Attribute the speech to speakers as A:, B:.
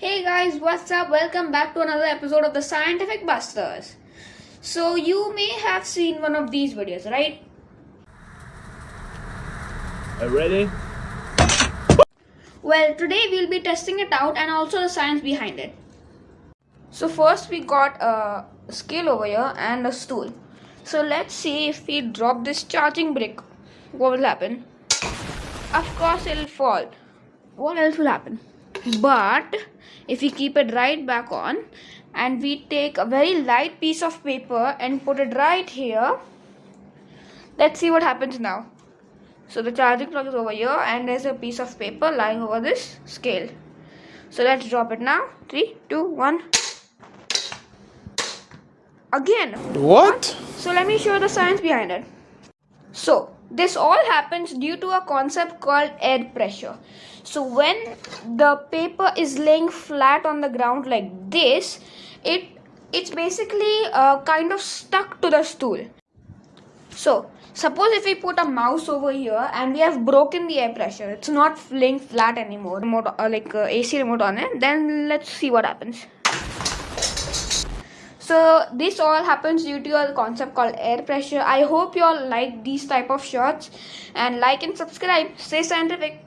A: Hey guys, what's up? Welcome back to another episode of the Scientific Busters. So, you may have seen one of these videos, right?
B: Are you ready?
A: Well, today we'll be testing it out and also the science behind it. So, first we got a scale over here and a stool. So, let's see if we drop this charging brick, what will happen? Of course, it'll fall. What else will happen? But if we keep it right back on and we take a very light piece of paper and put it right here, let's see what happens now. So the charging plug is over here and there's a piece of paper lying over this scale. So let's drop it now. Three, two, one. Again.
B: What?
A: So let me show the science behind it. So this all happens due to a concept called air pressure. So when the paper is laying flat on the ground like this, it it's basically uh, kind of stuck to the stool. So suppose if we put a mouse over here and we have broken the air pressure, it's not laying flat anymore. Remote, uh, like uh, AC remote on it. Then let's see what happens. So this all happens due to a concept called air pressure. I hope you all like these type of shots and like and subscribe. Stay scientific.